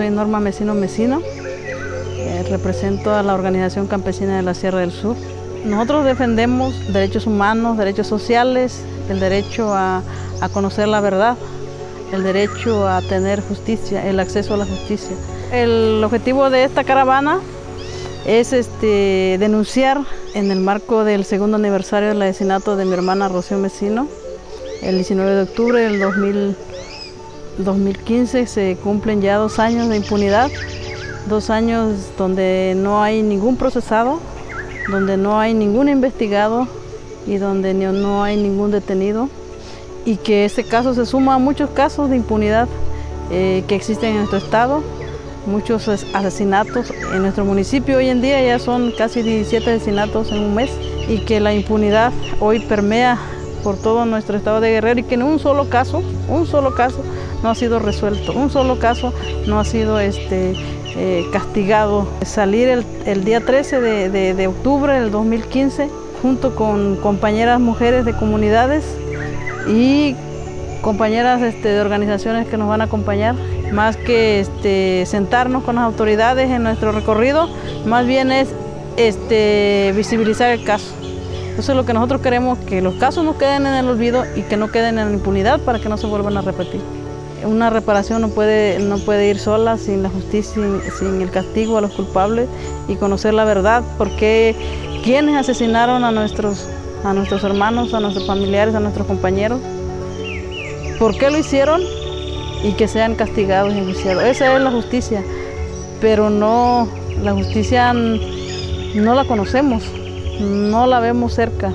soy Norma Mesino Mesino, eh, represento a la Organización Campesina de la Sierra del Sur. Nosotros defendemos derechos humanos, derechos sociales, el derecho a, a conocer la verdad, el derecho a tener justicia, el acceso a la justicia. El objetivo de esta caravana es este, denunciar en el marco del segundo aniversario del asesinato de mi hermana Rocío Mesino, el 19 de octubre del 2015 se cumplen ya dos años de impunidad, dos años donde no hay ningún procesado, donde no hay ningún investigado y donde no hay ningún detenido y que este caso se suma a muchos casos de impunidad eh, que existen en nuestro estado muchos asesinatos en nuestro municipio. Hoy en día ya son casi 17 asesinatos en un mes y que la impunidad hoy permea por todo nuestro estado de Guerrero y que en un solo caso, un solo caso no ha sido resuelto, un solo caso no ha sido este, eh, castigado. Salir el, día 13 de, de octubre del 2015 junto con compañeras mujeres de comunidades y compañeras este, de organizaciones que nos van a acompañar, más que este, sentarnos con las autoridades en nuestro recorrido, más bien es este, visibilizar el caso. Eso es lo que nosotros queremos, que los casos no queden en el olvido y que no queden en la impunidad para que no se vuelvan a repetir. Una reparación no puede, no puede ir sola sin la justicia, sin, el castigo a los culpables y conocer la verdad, porque quienes asesinaron a nuestros, a nuestros hermanos, a nuestros familiares, a nuestros compañeros, por qué lo hicieron y que sean castigados y enjuiciados. Esa es la justicia, pero no, la justicia no la conocemos, no la vemos cerca.